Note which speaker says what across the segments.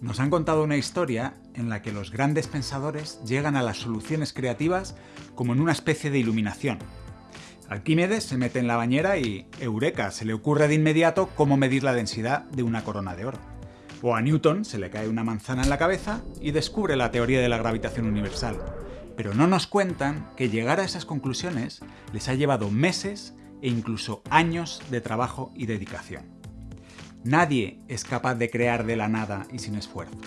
Speaker 1: Nos han contado una historia en la que los grandes pensadores llegan a las soluciones creativas como en una especie de iluminación. Arquímedes se mete en la bañera y, eureka, se le ocurre de inmediato cómo medir la densidad de una corona de oro. O a Newton se le cae una manzana en la cabeza y descubre la teoría de la gravitación universal. Pero no nos cuentan que llegar a esas conclusiones les ha llevado meses e incluso años de trabajo y dedicación. Nadie es capaz de crear de la nada y sin esfuerzo.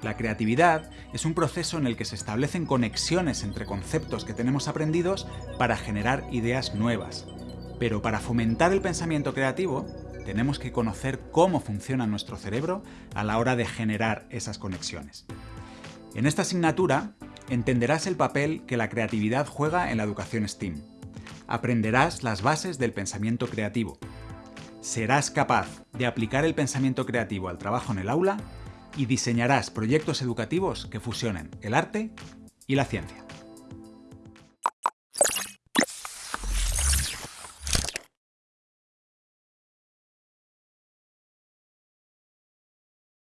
Speaker 1: La creatividad es un proceso en el que se establecen conexiones entre conceptos que tenemos aprendidos para generar ideas nuevas. Pero para fomentar el pensamiento creativo, tenemos que conocer cómo funciona nuestro cerebro a la hora de generar esas conexiones. En esta asignatura entenderás el papel que la creatividad juega en la educación STEAM. Aprenderás las bases del pensamiento creativo, serás capaz de aplicar el pensamiento creativo al trabajo en el aula y diseñarás proyectos educativos que fusionen el arte y la ciencia.